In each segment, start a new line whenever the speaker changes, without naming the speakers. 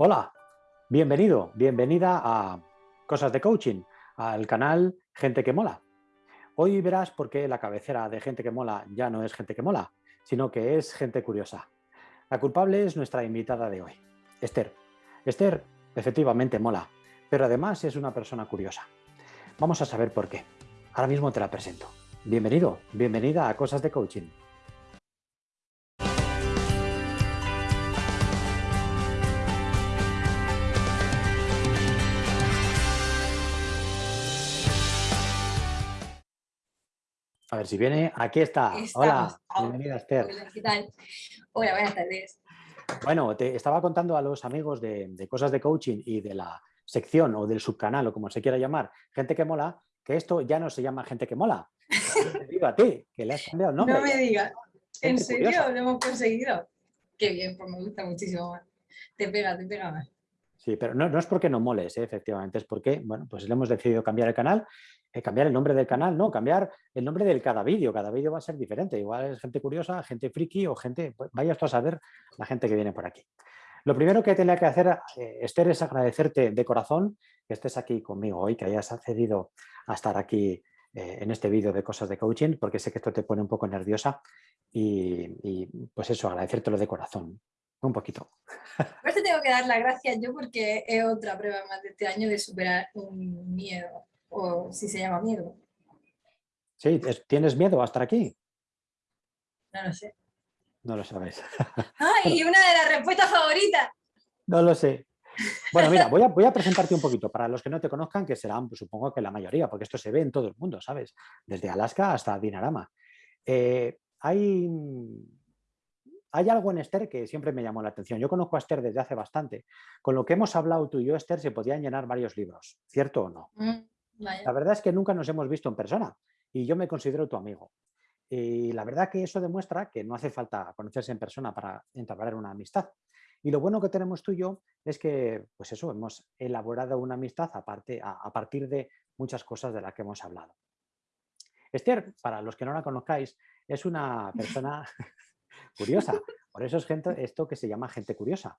Hola, bienvenido, bienvenida a Cosas de Coaching, al canal Gente que Mola. Hoy verás por qué la cabecera de Gente que Mola ya no es Gente que Mola, sino que es Gente Curiosa. La culpable es nuestra invitada de hoy, Esther. Esther efectivamente mola, pero además es una persona curiosa. Vamos a saber por qué. Ahora mismo te la presento. Bienvenido, bienvenida a Cosas de Coaching. Ver si viene. Aquí está. Hola, bienvenida Esther.
Hola, ¿qué tal? Hola, buenas tardes.
Bueno, te estaba contando a los amigos de, cosas de coaching y de la sección o del subcanal o como se quiera llamar, gente que mola, que esto ya no se llama gente que mola. Te digo a ti, que le has cambiado el nombre.
No me digas. ¿En serio? Lo hemos conseguido. Qué bien, pues me gusta muchísimo más. Te pega, te pega más.
Pero no, no es porque no moles, ¿eh? efectivamente, es porque, bueno, pues le hemos decidido cambiar el canal eh, cambiar el nombre del canal, no, cambiar el nombre de cada vídeo, cada vídeo va a ser diferente, igual es gente curiosa, gente friki o gente, pues, vaya a saber la gente que viene por aquí. Lo primero que tenía que hacer, eh, Esther, es agradecerte de corazón que estés aquí conmigo hoy, que hayas accedido a estar aquí en este vídeo de cosas de coaching, porque sé que esto te pone un poco nerviosa y, pues eso, agradecértelo de corazón, un poquito.
Pues te tengo que dar las gracias yo porque es otra prueba más de este año de superar un miedo o si se llama miedo.
Sí, ¿tienes miedo a estar aquí?
No lo sé.
No lo sabes.
¡Ay, una de las respuestas favoritas!
No lo sé. Bueno, mira, voy a, voy a, presentarte un poquito. Para los que no te conozcan, que serán, pues, supongo que la mayoría, porque esto se ve en todo el mundo, ¿sabes? Desde Alaska hasta Dinarama. Eh, hay, hay algo en Esther que siempre me llamó la atención. Yo conozco a Esther desde hace bastante. Con lo que hemos hablado tú y yo, Esther, se podían llenar varios libros. ¿Cierto o no?
Mm.
La verdad es que nunca nos hemos visto en persona y yo me considero tu amigo. Y la verdad que eso demuestra que no hace falta conocerse en persona para entablar una amistad. Y lo bueno que tenemos tú y yo es que, pues eso, hemos elaborado una amistad aparte, a, partir de muchas cosas de las que hemos hablado. Esther, para los que no la conozcáis, es una persona curiosa. Por eso es gente, esto que se llama gente curiosa.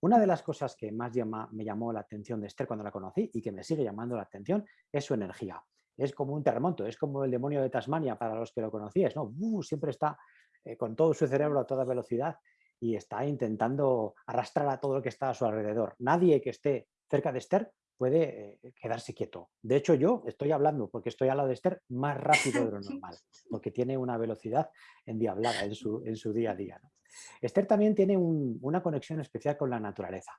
Una de las cosas que más me llamó la atención de Esther cuando la conocí y que me sigue llamando la atención es su energía. Es como un terremoto, es como el demonio de Tasmania para los que lo conocíais, ¿no? Uh, siempre está eh, con todo su cerebro a toda velocidad y está intentando arrastrar a todo lo que está a su alrededor. Nadie que esté cerca de Esther puede eh, quedarse quieto. De hecho, yo estoy hablando, porque estoy al lado de Esther, más rápido de lo normal, porque tiene una velocidad endiablada en su, en su día a día. Esther también tiene una conexión especial con la naturaleza.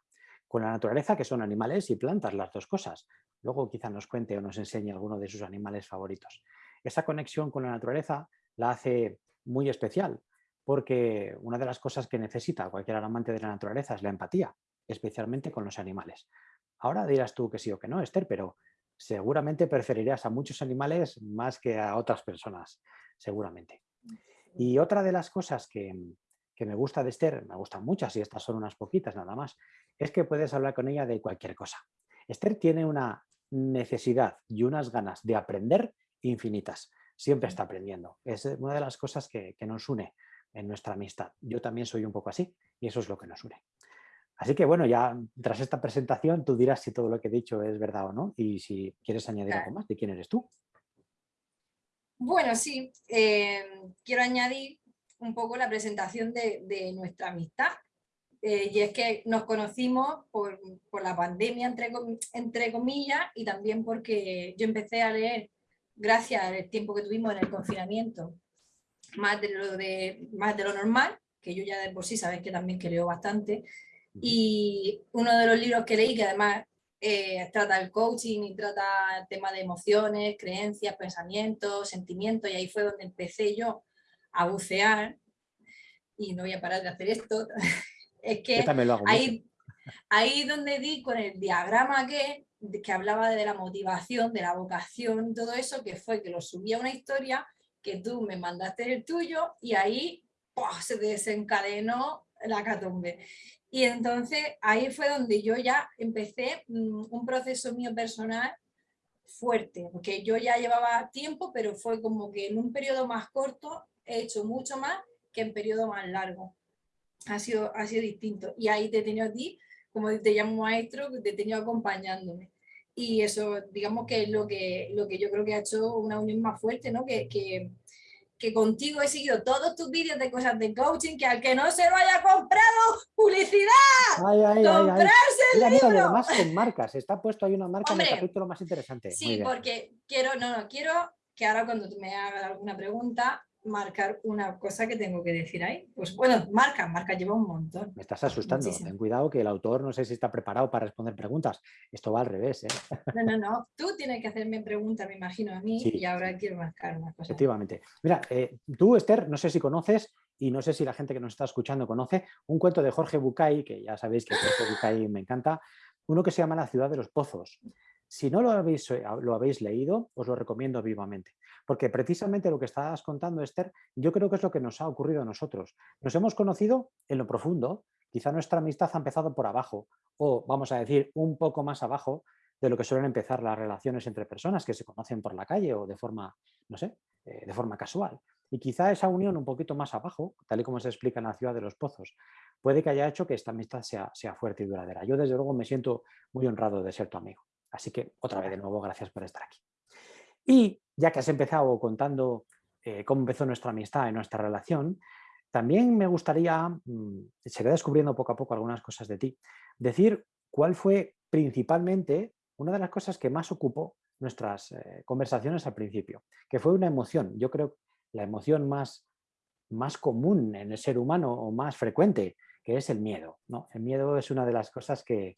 Con la naturaleza, que son animales y plantas, las dos cosas. Luego quizá nos cuente o nos enseñe alguno de sus animales favoritos. Esa conexión con la naturaleza la hace muy especial, porque una de las cosas que necesita cualquier amante de la naturaleza es la empatía, especialmente con los animales. Ahora dirás tú que sí o que no, Esther, pero seguramente preferirías a muchos animales más que a otras personas, seguramente. Y otra de las cosas que, que me gusta de Esther, me gustan muchas y estas son unas poquitas nada más, es que puedes hablar con ella de cualquier cosa. Esther tiene una necesidad y unas ganas de aprender infinitas. Siempre está aprendiendo. Es una de las cosas que, nos une en nuestra amistad. Yo también soy un poco así y eso es lo que nos une. Así que bueno, ya tras esta presentación tú dirás si todo lo que he dicho es verdad o no y si quieres añadir algo más de quién eres tú.
Bueno, sí, eh, quiero añadir un poco la presentación de, nuestra amistad. Eh, y es que nos conocimos por, la pandemia, entre, entre comillas, y también porque yo empecé a leer, gracias al tiempo que tuvimos en el confinamiento, más de lo, de, más de lo normal, que yo ya de por sí sabes que también que leo bastante, y uno de los libros que leí, que además eh, trata el coaching y trata el tema de emociones, creencias, pensamientos, sentimientos, y ahí fue donde empecé yo a bucear, y no voy a parar de hacer esto, es que ahí, ahí donde di con el diagrama que, que hablaba de la motivación, de la vocación, todo eso, que fue que lo subí a una historia, que tú me mandaste el tuyo y ahí se desencadenó la catombe. Y entonces ahí fue donde yo ya empecé mm, un proceso mío personal fuerte, porque yo ya llevaba tiempo, pero fue como que en un periodo más corto he hecho mucho más que en periodo más largo. Ha sido, ha sido distinto. Y ahí te he tenido a ti como te llamo maestro, te he tenido acompañándome. Y eso, digamos que es lo que, lo que yo creo que ha hecho una unión más fuerte, ¿no? Que, que, que contigo he seguido todos tus vídeos de cosas de coaching, que al que no se lo haya comprado, publicidad,
Ay, ay, ay, ay.
comprarse el
Mira,
libro.
además con marcas. Está puesto ahí una marca en el capítulo más interesante.
Sí, porque quiero, no, no, quiero que ahora cuando tú me hagas alguna pregunta, marcar una cosa que tengo que decir ahí. Pues bueno, marca, marca lleva un montón.
Me estás asustando.
Muchísimo.
Ten cuidado que el autor no sé si está preparado para responder preguntas. Esto va al revés, ¿eh?
No, no, no. Tú tienes que hacerme preguntas, me imagino a mí,
Sí,
y ahora quiero marcar una cosa.
Efectivamente. Mira, eh, tú, Esther, no sé si conoces y no sé si la gente que nos está escuchando conoce un cuento de Jorge Bucay, que ya sabéis que Jorge Bucay me encanta, uno que se llama La ciudad de los pozos. Si no lo habéis, eh, lo habéis leído, os lo recomiendo vivamente. Porque precisamente lo que estabas contando, Esther, yo creo que es lo que nos ha ocurrido a nosotros. Nos hemos conocido en lo profundo, quizá nuestra amistad ha empezado por abajo, o vamos a decir, un poco más abajo de lo que suelen empezar las relaciones entre personas que se conocen por la calle o de forma, no sé, eh, de forma casual. Y quizá esa unión un poquito más abajo, tal y como se explica en la ciudad de los pozos, puede que haya hecho que esta amistad sea, sea fuerte y duradera. Yo desde luego me siento muy honrado de ser tu amigo. Así que otra vez de nuevo, gracias por estar aquí. Y ya que has empezado contando eh, cómo empezó nuestra amistad y nuestra relación, también me gustaría, mm, seguir descubriendo poco a poco algunas cosas de ti, decir cuál fue principalmente una de las cosas que más ocupó nuestras eh, conversaciones al principio, que fue una emoción. Yo creo la emoción más, más común en el ser humano o más frecuente, que es el miedo. ¿no? El miedo es una de las cosas que,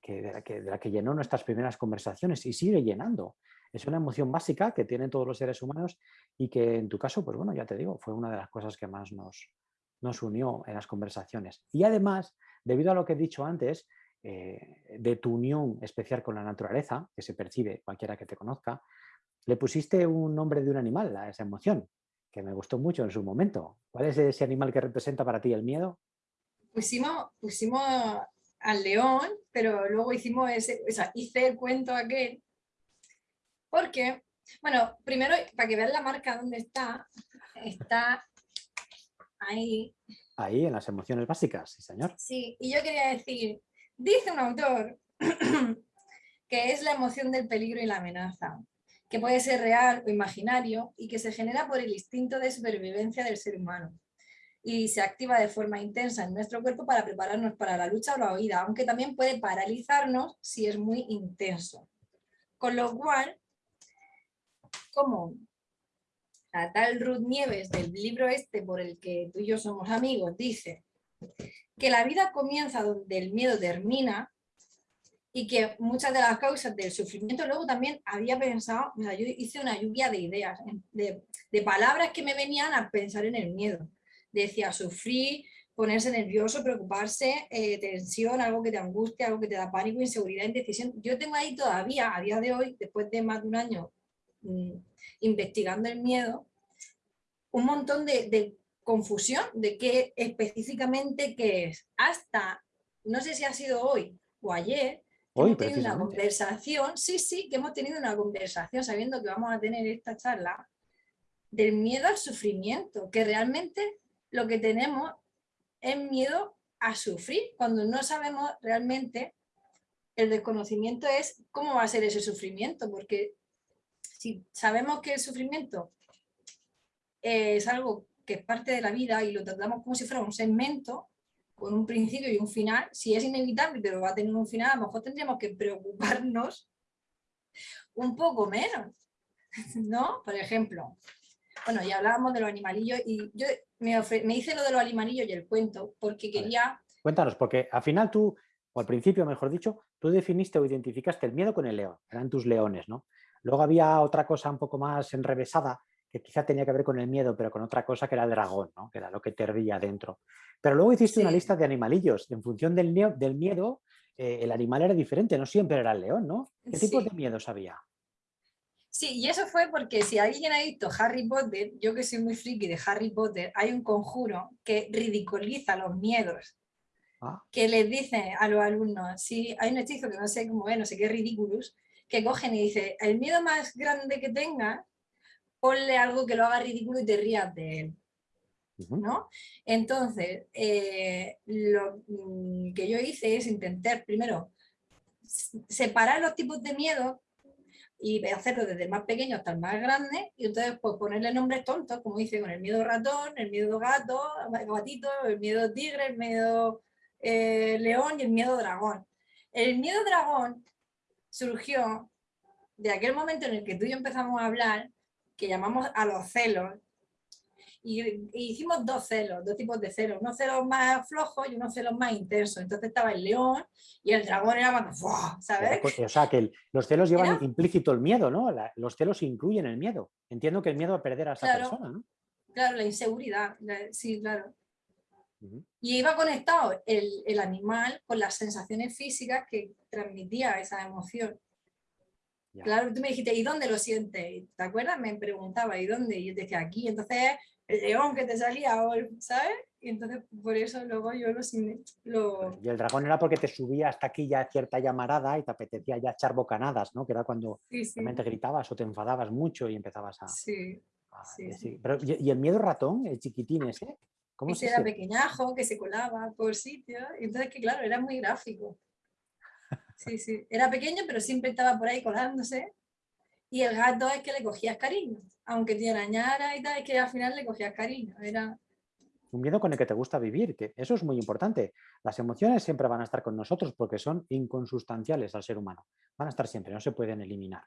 que de, la que, de la que llenó nuestras primeras conversaciones y sigue llenando. Es una emoción básica que tienen todos los seres humanos y que en tu caso, pues bueno, ya te digo, fue una de las cosas que más nos, nos unió en las conversaciones. Y además, debido a lo que he dicho antes, eh, de tu unión especial con la naturaleza, que se percibe cualquiera que te conozca, le pusiste un nombre de un animal a esa emoción, que me gustó mucho en su momento. ¿Cuál es ese animal que representa para ti el miedo?
Pusimos, pusimos al león, pero luego hicimos ese, o sea, hice el cuento aquel, porque, bueno, primero, para que vean la marca donde está, está ahí,
Ahí, en las emociones básicas, sí señor.
sí, y yo quería decir, dice un autor que es la emoción del peligro y la amenaza, que puede ser real o imaginario y que se genera por el instinto de supervivencia del ser humano y se activa de forma intensa en nuestro cuerpo para prepararnos para la lucha o la huida, aunque también puede paralizarnos si es muy intenso. Con lo cual, como la tal Ruth Nieves del libro este por el que tú y yo somos amigos dice que la vida comienza donde el miedo termina y que muchas de las causas del sufrimiento, luego también había pensado, o sea, yo hice una lluvia de ideas, de, palabras que me venían a pensar en el miedo. Decía sufrir, ponerse nervioso, preocuparse, eh, tensión, algo que te angustia, algo que te da pánico, inseguridad, indecisión. Yo tengo ahí todavía, a día de hoy, después de más de un año investigando el miedo, un montón de, de confusión de qué específicamente qué es. Hasta, no sé si ha sido hoy o ayer,
Hoy,
hemos tenido una conversación, sí, sí, que hemos tenido una conversación sabiendo que vamos a tener esta charla del miedo al sufrimiento, que realmente lo que tenemos es miedo a sufrir, cuando no sabemos realmente, el desconocimiento es cómo va a ser ese sufrimiento, porque si sabemos que el sufrimiento es algo que es parte de la vida y lo tratamos como si fuera un segmento, con un principio y un final, si es inevitable pero va a tener un final, a lo mejor tendríamos que preocuparnos un poco menos, ¿no? Por ejemplo, bueno, ya hablábamos de los animalillos y yo me, me hice lo de los animalillos y el cuento porque quería...
Cuéntanos, porque al final tú, o al principio mejor dicho, tú definiste o identificaste el miedo con el león, eran tus leones, ¿no? Luego había otra cosa un poco más enrevesada, que quizá tenía que ver con el miedo, pero con otra cosa que era el dragón, ¿no? que era lo que te hervía dentro. Pero luego hiciste sí. una lista de animalillos. En función del, del miedo, eh, el animal era diferente, no siempre era el león, ¿no? ¿Qué tipos sí. de miedos había?
Sí, y eso fue porque si alguien ha visto Harry Potter, yo que soy muy friki de Harry Potter, hay un conjuro que ridiculiza los miedos. Ah. Que les dice a los alumnos, sí, hay un hechizo que no sé cómo es, no sé qué ridículos, que cogen y dice, el miedo más grande que tengas ponle algo que lo haga ridículo y te rías de él. ¿no? Entonces, eh, lo mm, que yo hice es intentar primero separar los tipos de miedo y hacerlo desde el más pequeño hasta el más grande y entonces pues ponerle nombres tontos, como dice, con el miedo ratón, el miedo gato, gatito, el miedo tigre, el miedo eh, león y el miedo dragón. El miedo dragón surgió de aquel momento en el que tú y yo empezamos a hablar, que llamamos a los celos, y, hicimos dos celos, dos tipos de celos, unos celos más flojos y unos celos más intensos. Entonces estaba el león y el dragón era más, ¿sabes?
Pues, o sea, que los celos llevan implícito el miedo, ¿no? los celos incluyen el miedo. Entiendo que el miedo a perder a esa persona, ¿no?
Claro, la inseguridad, sí, claro. Y iba conectado el, el, animal con las sensaciones físicas que transmitía esa emoción. Claro, tú me dijiste, ¿y dónde lo sientes? ¿Te acuerdas? Me preguntaba, ¿y dónde? Y yo decía, aquí. Entonces el león que te salía, ¿sabes? Y entonces por eso luego yo lo, lo...
Y el dragón era porque te subía hasta aquí ya cierta llamarada y te apetecía ya echar bocanadas, ¿no? Que era cuando realmente gritabas o te enfadabas mucho y empezabas a...
Sí,
sí, Pero, ¿y, el miedo ratón, el chiquitín ese?
¿Cómo ese era pequeñajo, que se colaba por sitio. Entonces que claro, era muy gráfico. Sí, sí. Era pequeño, pero siempre estaba por ahí colándose. Y el gato es que le cogías cariño aunque te arañara y tal, es que al final le cogías cariño. Era...
Un miedo con el que te gusta vivir, que eso es muy importante. Las emociones siempre van a estar con nosotros porque son inconsustanciales al ser humano. Van a estar siempre, no se pueden eliminar.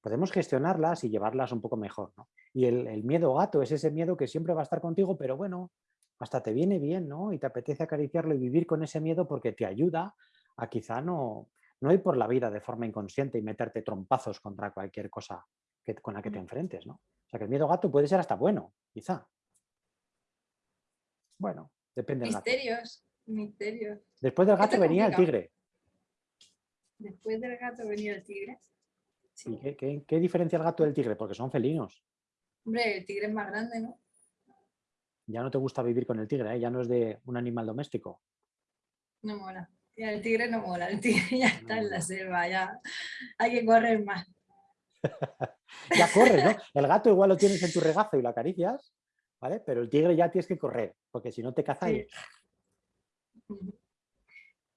Podemos gestionarlas y llevarlas un poco mejor. ¿no? Y el, miedo gato es ese miedo que siempre va a estar contigo, pero bueno, hasta te viene bien, ¿no? Y te apetece acariciarlo y vivir con ese miedo porque te ayuda a quizá no, no ir por la vida de forma inconsciente y meterte trompazos contra cualquier cosa con la que te enfrentes, ¿no? O sea que el miedo gato puede ser hasta bueno, quizá. Bueno, depende
Misterios, misterios.
Después del gato venía el tigre.
Después del gato venía el tigre.
qué, diferencia el gato del tigre? Porque son felinos.
Hombre, el tigre es más grande, ¿no?
Ya no te gusta vivir con el tigre, ¿eh? ya no es de un animal doméstico.
No mola. Ya el tigre no mola, el tigre ya está en la selva, ya hay que correr más.
ya corre, ¿no? El gato igual lo tienes en tu regazo y lo acaricias, ¿vale? Pero el tigre ya tienes que correr, porque si no te caza y...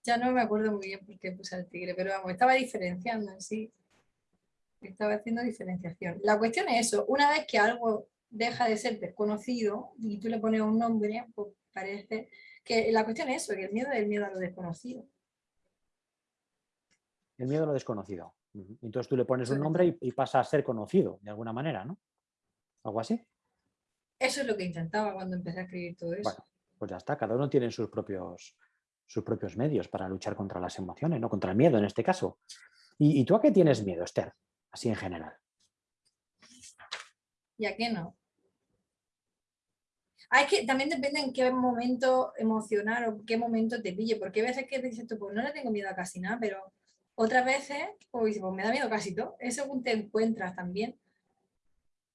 Ya no me acuerdo muy bien por qué puse al tigre, pero vamos, estaba diferenciando en sí. Estaba haciendo diferenciación. La cuestión es eso, una vez que algo deja de ser desconocido y tú le pones un nombre, pues parece que la cuestión es eso, que el miedo es el miedo a lo desconocido.
El miedo a lo desconocido. Entonces tú le pones un nombre y, pasa a ser conocido de alguna manera, ¿no? ¿Algo así?
Eso es lo que intentaba cuando empecé a escribir todo eso. Bueno,
pues ya está, cada uno tiene sus propios, sus propios medios para luchar contra las emociones, ¿no? Contra el miedo en este caso. ¿Y, tú a qué tienes miedo, Esther? Así en general.
¿Y a qué no? Hay que, también depende en qué momento emocional o qué momento te pille, porque a veces que dices tú, pues no le tengo miedo a casi nada, pero otras veces, pues, pues me da miedo casi todo. Es según te encuentras también.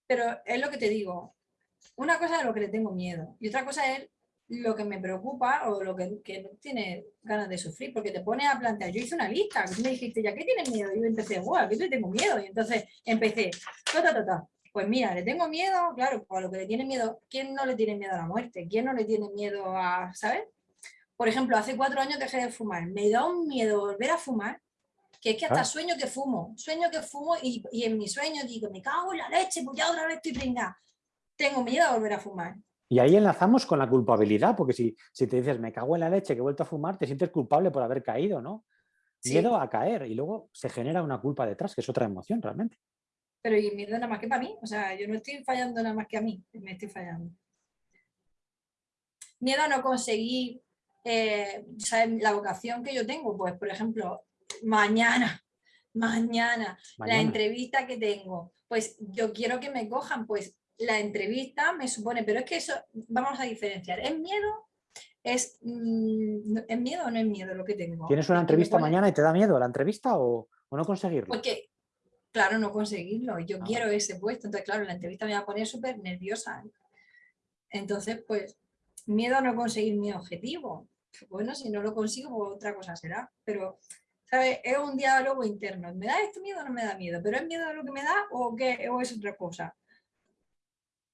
Pero es lo que te digo. Una cosa es lo que le tengo miedo y otra cosa es lo que me preocupa o lo que, que tiene ganas de sufrir, porque te pones a plantear. Yo hice una lista, me dijiste, ¿ya qué tienes miedo? Y yo empecé, guau, ¿qué le tengo miedo? Y entonces empecé, Pues mira, le tengo miedo, claro, a lo que le tiene miedo, ¿quién no le tiene miedo a la muerte? ¿Quién no le tiene miedo a, ¿sabes? Por ejemplo, hace cuatro años dejé de fumar. Me da un miedo volver a fumar que es que hasta sueño que fumo, sueño que fumo y, en mi sueño digo, me cago en la leche, pues ya otra vez estoy pringada. Tengo miedo a volver a fumar.
Y ahí enlazamos con la culpabilidad, porque si, si te dices, me cago en la leche, que he vuelto a fumar, te sientes culpable por haber caído, ¿no? Miedo a caer y luego se genera una culpa detrás, que es otra emoción realmente.
Pero y miedo nada más que para mí, o sea, yo no estoy fallando nada más que a mí, me estoy fallando. Miedo a no conseguir eh, la vocación que yo tengo, pues por ejemplo, mañana, mañana, la entrevista que tengo, pues yo quiero que me cojan, pues la entrevista me supone, pero es que eso, vamos a diferenciar, ¿es miedo? ¿Es, mm, ¿es miedo o no es miedo lo que tengo?
¿Tienes una entrevista mañana y te da miedo la entrevista o, no conseguirlo?
Porque, claro, no conseguirlo, yo ah. quiero ese puesto, entonces claro, la entrevista me va a poner súper nerviosa. Entonces, pues, miedo a no conseguir mi objetivo. Bueno, si no lo consigo, pues otra cosa será, pero es un diálogo interno. ¿Me da esto miedo o no me da miedo? ¿Pero es miedo lo que me da o, qué, o es otra cosa?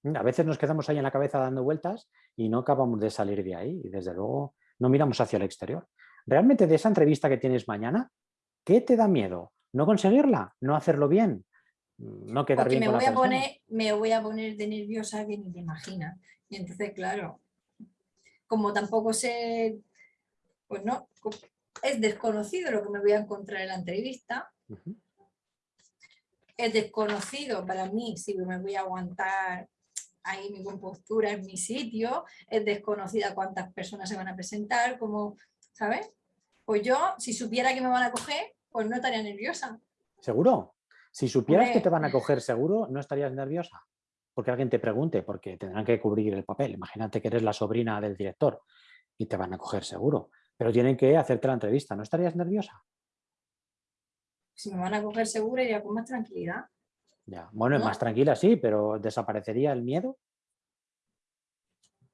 A veces nos quedamos ahí en la cabeza dando vueltas y no acabamos de salir de ahí y desde luego no miramos hacia el exterior. Realmente de esa entrevista que tienes mañana, ¿qué te da miedo? ¿No conseguirla? ¿No hacerlo bien? ¿No quedar bien
me
con
voy
la
a poner Me voy a poner de nerviosa que ni te imaginas. Y entonces, claro, como tampoco sé, pues no, es desconocido lo que me voy a encontrar en la entrevista. Es desconocido para mí si me voy a aguantar ahí mi compostura en mi sitio, es desconocida cuántas personas se van a presentar, como, ¿sabes? Pues yo, si supiera que me van a coger, pues no estaría nerviosa.
¿Seguro? Si supieras que te van a coger seguro, ¿no estarías nerviosa? Porque alguien te pregunte, porque tendrán que cubrir el papel. Imagínate que eres la sobrina del director y te van a coger seguro. Pero tienen que hacerte la entrevista. ¿No estarías nerviosa?
Si me van a coger seguro, iría con más tranquilidad.
Ya. Bueno, más tranquila sí, pero ¿desaparecería el miedo?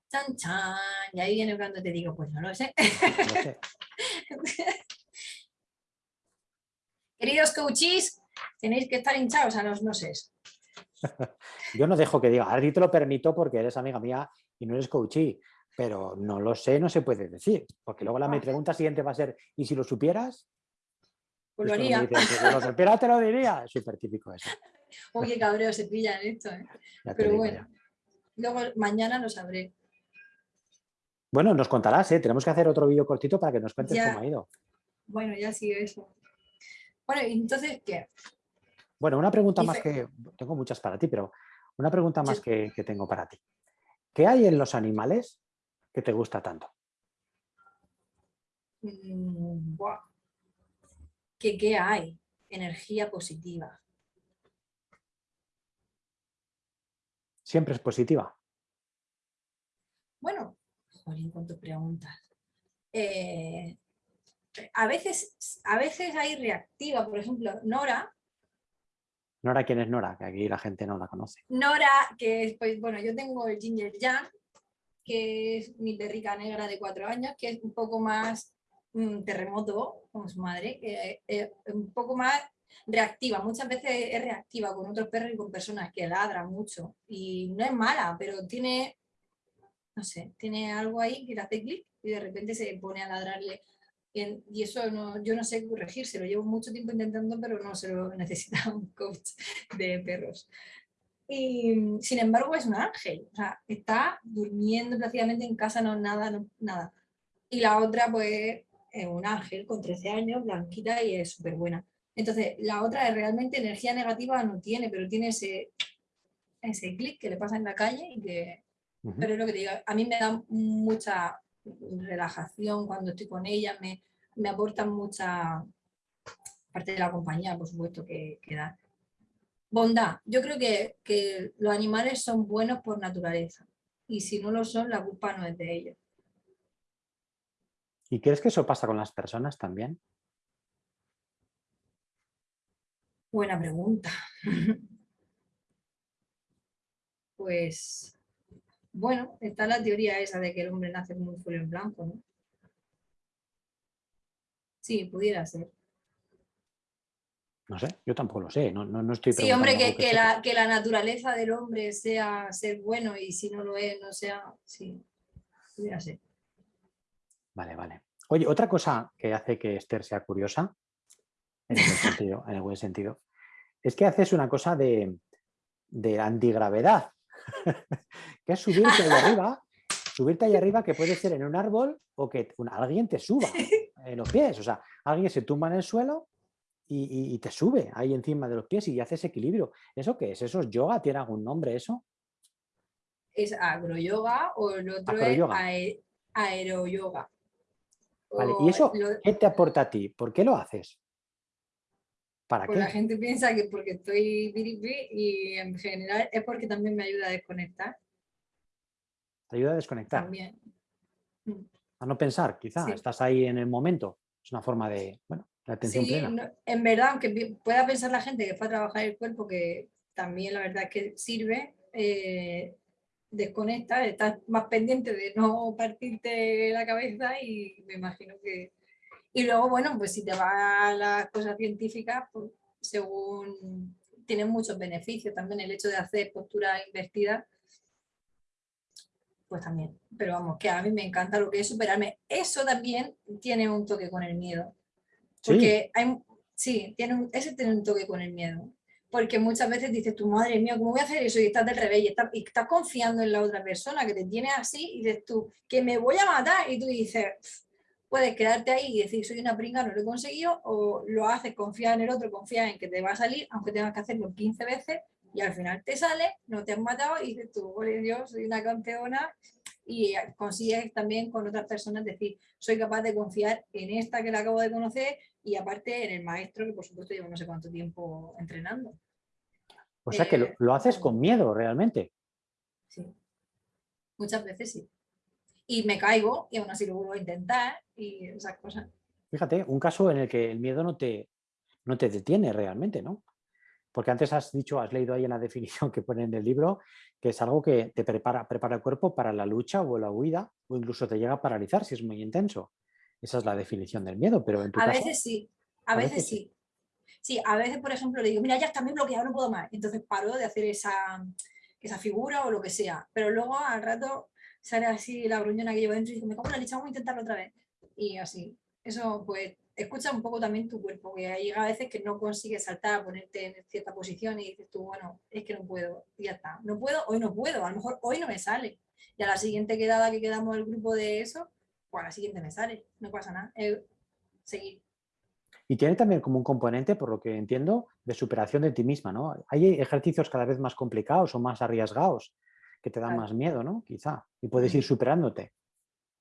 Chan, chan. Y ahí viene cuando te digo, pues no lo sé. Queridos coaches, tenéis que estar hinchados a los noses.
Yo no dejo que diga, a ti te lo permito porque eres amiga mía y no eres coachí, pero no lo sé, no se puede decir, porque luego la pregunta siguiente va a ser, ¿y si lo supieras?
Pues lo haría.
si lo supieras te lo diría, es súper típico eso.
Oye, cabreo se pilla en esto, ¿eh? Pero bueno, luego mañana lo sabré.
Bueno, nos contarás, ¿eh? Tenemos que hacer otro vídeo cortito para que nos cuentes cómo ha ido.
Bueno, ya sigue eso. Bueno, entonces, ¿qué?
Bueno, una pregunta más que... Tengo muchas para ti, pero una pregunta más que, tengo para ti. ¿Qué hay en los animales que te gusta tanto?
Mm, ¿Qué hay? Energía positiva.
siempre es positiva.
Bueno, joder, cuánto preguntas. Eh, a, veces, a veces hay reactiva, por ejemplo, Nora.
Nora, ¿quién es Nora? Que aquí la gente no la conoce.
Nora, que es, pues bueno, yo tengo el Ginger Jan, que es mi perrica negra de cuatro años, que es un poco más mm, terremoto, como su madre, que es un poco más reactiva, muchas veces es reactiva con otros perros y con personas que ladran mucho y no es mala, pero tiene, no sé, tiene algo ahí que le hace clic y de repente se pone a ladrarle y eso no, yo no sé corregirse, lo llevo mucho tiempo intentando, pero no se lo necesita un coach de perros. Y sin embargo es un ángel, o sea, está durmiendo plácidamente en casa, no nada, no, nada. Y la otra pues es un ángel con 13 años, blanquita y es súper buena. Entonces, la otra es realmente energía negativa no tiene, pero tiene ese, ese clic que le pasa en la calle y que... Pero es lo que te digo, a mí me da mucha relajación cuando estoy con ella, me, me aportan mucha parte de la compañía, por supuesto, que, que da. Bondad. Yo creo que, que los animales son buenos por naturaleza y si no lo son, la culpa no es de ellos.
¿Y crees que eso pasa con las personas también?
Buena pregunta. Pues, bueno, está la teoría esa de que el hombre nace como un en blanco, ¿no? Sí, pudiera ser.
No sé, yo tampoco lo sé, no, no, estoy
Sí, hombre, que, la, que, la, naturaleza del hombre sea ser bueno y si no lo es, no sea, sí, pudiera ser.
Vale, vale. Oye, otra cosa que hace que Esther sea curiosa, en sentido, en el buen sentido, es que haces una cosa de, antigravedad, que es subirte ahí arriba, subirte ahí arriba que puede ser en un árbol o que alguien te suba en los pies, o sea, alguien se tumba en el suelo y, te sube ahí encima de los pies y haces equilibrio. ¿Eso qué es? ¿Eso es yoga? ¿Tiene algún nombre eso?
Es agroyoga o el otro es aeroyoga.
Vale, ¿y eso qué te aporta a ti? ¿Por qué lo haces?
¿Para pues la gente piensa que porque estoy biripi y en general es porque también me ayuda a desconectar.
¿Te ayuda a desconectar?
También.
A no pensar, quizá, estás ahí en el momento. Es una forma de, bueno, la atención
sí, en verdad, aunque pueda pensar la gente que fue a trabajar el cuerpo, que también la verdad es que sirve, eh, desconecta, estás más pendiente de no partirte la cabeza y me imagino que y luego, bueno, pues si te va a las cosas científicas, pues según tienen muchos beneficios también el hecho de hacer postura invertida, pues también. Pero vamos, que a mí me encanta lo que es superarme. Eso también tiene un toque con el miedo. Porque ¿Sí? hay, sí, tiene un, ese tiene un toque con el miedo. Porque muchas veces dices, tu madre mía, ¿cómo voy a hacer eso? Y estás del revés, y estás, y estás confiando en la otra persona que te tiene así, y dices tú, que me voy a matar, y tú dices, puedes quedarte ahí y decir, soy una pringa, no lo he conseguido, o lo haces, confía en el otro, confía en que te va a salir, aunque tengas que hacerlo 15 veces, y al final te sale, no te has matado, y dices tú, ole Dios, soy una campeona, y consigues también con otras personas decir, soy capaz de confiar en esta que la acabo de conocer y aparte en el maestro que por supuesto llevo no sé cuánto tiempo entrenando.
O sea que lo, lo haces con miedo realmente.
Sí, muchas veces sí. Y me caigo y aún así lo vuelvo a intentar y esas cosas.
Fíjate, un caso en el que el miedo no te, no te detiene realmente, ¿no? Porque antes has dicho, has leído ahí en la definición que pone en el libro, que es algo que te prepara, prepara el cuerpo para la lucha o la huida, o incluso te llega a paralizar si es muy intenso. Esa es la definición del miedo, pero en tu
A
caso,
veces sí, a, veces, sí. Sí, a veces, por ejemplo, le digo, mira, ya está muy bloqueado, no puedo más. Entonces paro de hacer esa, esa figura o lo que sea. Pero luego al rato sale así la gruñona que llevo dentro y digo, me como la leche, vamos a intentarlo otra vez. Y así. Eso, pues, escucha un poco también tu cuerpo, que hay a veces que no consigues saltar, ponerte en cierta posición y dices tú, bueno, es que no puedo, y ya está. No puedo, hoy no puedo, a lo mejor hoy no me sale. Y a la siguiente quedada que quedamos el grupo de eso, pues a la siguiente me sale, no pasa nada. Seguir.
Y tiene también como un componente, por lo que entiendo, de superación de ti misma, ¿no? Hay ejercicios cada vez más complicados o más arriesgados que te dan
Claro.
más miedo, ¿no? Quizá. Y puedes ir superándote.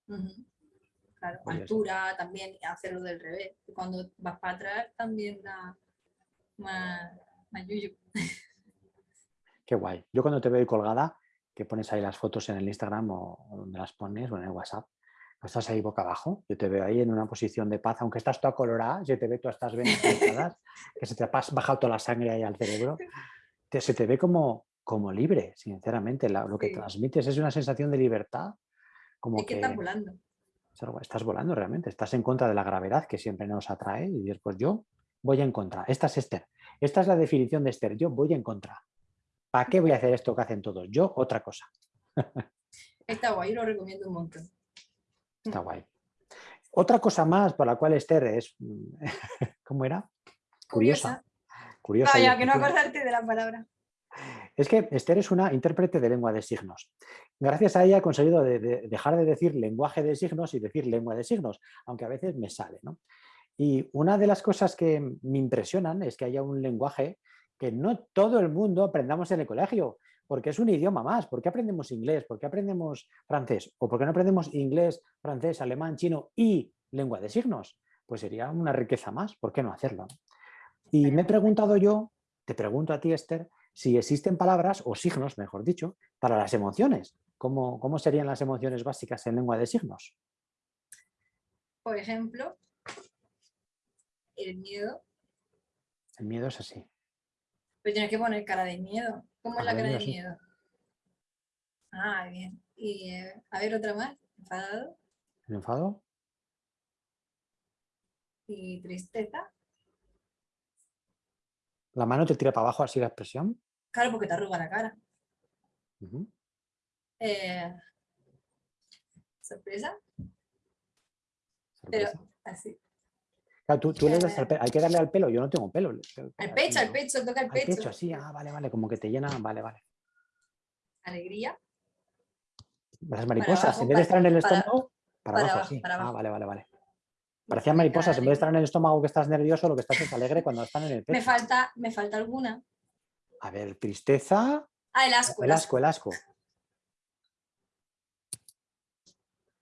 Claro,
Pues
altura también, hacerlo del revés. Cuando vas para atrás también da más, más yuyu.
Qué guay. Yo cuando te veo ahí colgada, que pones ahí las fotos en el Instagram o, o donde las pones o en el WhatsApp, estás ahí boca abajo. Yo te veo ahí en una posición de paz, aunque estás toda colorada, se te ve todas estas venas cruzadas, que se te ha bajado toda la sangre ahí al cerebro. te- se te ve como, como libre, sinceramente. la- lo que
Sí.
transmites es una sensación de libertad, como
Es que
que
estás volando.
estás volando realmente, estás en contra de la gravedad que siempre nos atrae y dices, pues yo voy en contra. Esta es Esther. Esta es la definición de Esther. Yo voy en contra. ¿Para qué voy a hacer esto que hacen todos? Yo otra cosa.
Está guay, lo recomiendo un montón.
Está guay. Otra cosa más por la cual Esther es, ¿cómo era? Curiosa. Curiosa
Vaya, que no acordarte de la palabra.
Es que Esther es una intérprete de lengua de signos. Gracias a ella he conseguido de- de- dejar de decir lenguaje de signos y decir lengua de signos, aunque a veces me sale. ¿no? Y una de las cosas que me impresionan es que haya un lenguaje que no todo el mundo aprendamos en el colegio, porque es un idioma más. ¿Por qué aprendemos inglés? ¿Por qué aprendemos francés? ¿O por qué no aprendemos inglés, francés, alemán, chino y lengua de signos? Pues sería una riqueza más. ¿Por qué no hacerlo? Y me he preguntado yo, te pregunto a ti, Esther, si existen palabras o signos, mejor dicho, para las emociones. ¿Cómo, cómo serían las emociones básicas en lengua de signos?
Por ejemplo, el miedo.
El miedo es así.
Pero tienes que poner cara de miedo. ¿Cómo es la
Cara de miedo,
miedo? Ah, bien. Y eh, a ver otra más. Enfadado
¿El enfado?
y tristeza.
¿La mano te tira para abajo así la expresión?
Claro, porque te arruga la cara. Eh, sorpresa, pero así.
Claro, tú, tú le das al pe- hay que darle al pelo, yo no tengo pelo.
Al pecho, al pecho, toca el
Al
pecho.
pecho, así, ah, vale, vale, como que te llena, vale, vale.
Alegría.
Las mariposas,
abajo,
en vez de estar en el estómago, para,
para
abajo,
abajo,
sí.
para
Ah, vale, vale, vale. Parecían mariposas, en vez de estar en el estómago que estás nervioso, lo que estás es alegre cuando están en el pecho.
Me falta, me falta alguna.
A ver, tristeza,
Ah, el asco.
el asco, el asco.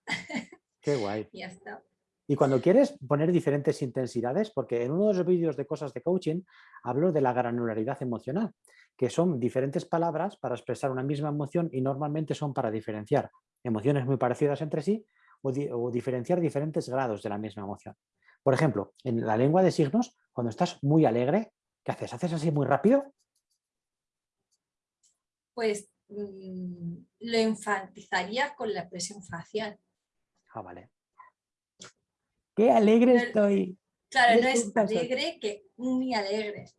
Qué guay.
Ya está.
Y cuando quieres poner diferentes intensidades, porque en uno de los vídeos de cosas de coaching hablo de la granularidad emocional, que son diferentes palabras para expresar una misma emoción y normalmente son para diferenciar emociones muy parecidas entre sí o, di- o diferenciar diferentes grados de la misma emoción. Por ejemplo, en la lengua de signos, cuando estás muy alegre, ¿qué haces? ¿Haces así muy rápido?
Pues mm, lo enfatizaría con la expresión facial.
Ah, vale. ¡Qué alegre estoy!
Claro, no es alegre que muy alegre.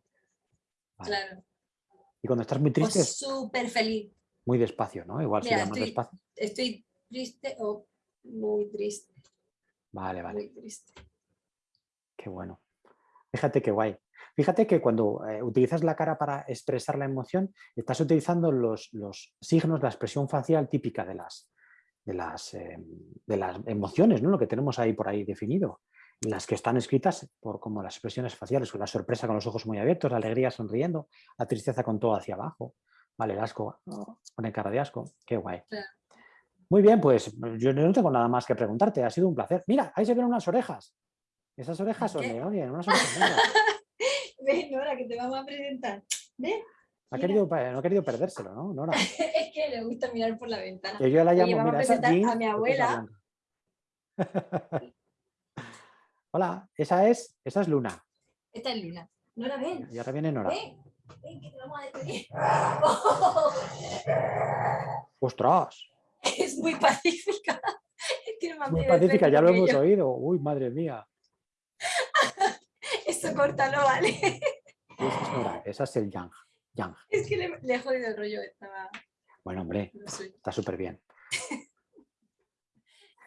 Vale.
Claro.
Y cuando estás muy triste,
súper feliz.
muy despacio, ¿no? Igual
Mira,
sería más
estoy-
despacio.
estoy triste o muy triste.
Vale, vale.
Muy triste.
Qué bueno. Fíjate qué guay. Fíjate que cuando eh, utilizas la cara para expresar la emoción, estás utilizando los, los signos, la expresión facial típica de las, de las, em, de las emociones, ¿no? lo que tenemos ahí por ahí definido. Las que están escritas por como las expresiones faciales, la sorpresa con los ojos muy abiertos, la alegría sonriendo, la tristeza con todo hacia abajo, vale, el asco, pone cara de asco, qué guay. Muy bien, pues yo no tengo nada más que preguntarte, ha sido un placer. Mira, ahí se ven unas orejas. Esas orejas son de oye, unas orejas
Ven, Nora, que te vamos a presentar. ¿Ves?
Ha querido, no ha querido perdérselo, ¿no? Nora.
es que le gusta mirar por la ventana.
yo la llamo, mira,
a presentar a mi abuela.
Hola, esa es, esa es Luna.
Esta es Luna. Nora, ven.
Y ahora viene Nora.
Ven, ven que te vamos a despedir.
¡Ostras!
Es muy pacífica.
Es muy pacífica, ya lo hemos oído. Uy, madre mía.
Esto córtalo, ¿vale?
Esa es esa es el Yang.
Es que le, he jodido el rollo. Estaba...
Bueno, hombre, está súper bien.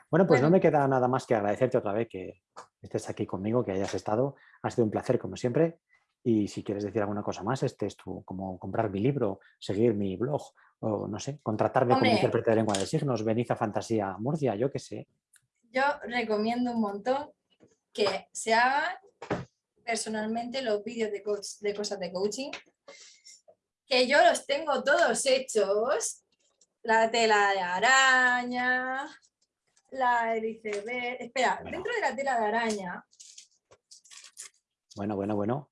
Bueno, pues no me queda nada más que agradecerte otra vez que estés aquí conmigo, que hayas estado. Ha sido un placer, como siempre. Y si quieres decir alguna cosa más, este es tu, como comprar mi libro, seguir mi blog, o no sé, contratarme como intérprete de lengua de signos, Beniza Fantasía Murcia, yo qué sé.
Yo recomiendo un montón que se hagan personalmente los vídeos de, de cosas de coaching, que yo los tengo todos hechos, la tela de araña, la hélice Espera, dentro de la tela de araña.
Bueno, bueno, bueno.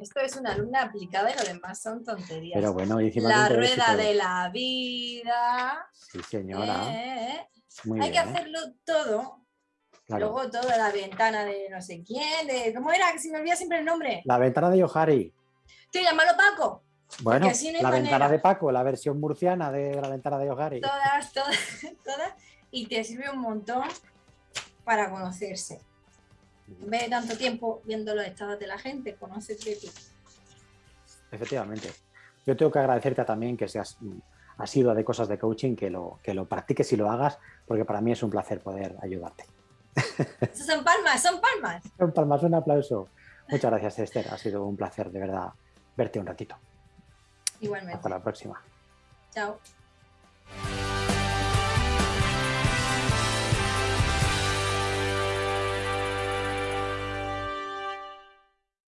Esto es una alumna aplicada y lo demás son tonterías.
Pero bueno,
La rueda de la vida.
Sí, señora.
Eh, hay que ¿eh? hacerlo todo. Luego toda la ventana de no sé quién, de ¿cómo era? Que se me olvida siempre el nombre.
La ventana de Yohari.
Sí, llámalo Paco.
Bueno, la ventana de Paco, la versión murciana de la ventana de Yohari.
Todas, todas, todas y te sirve un montón para conocerse. En vez de tanto tiempo viendo los estados de la gente, conócete tú.
Efectivamente. Yo tengo que agradecerte también que seas sido de cosas de coaching, que lo, que lo practiques y lo hagas, porque para mí es un placer poder ayudarte.
son palmas, son palmas.
Son palmas, un aplauso. Muchas gracias, Esther. Ha sido un placer, de verdad, verte un ratito.
Igualmente.
Hasta la próxima.
Chao.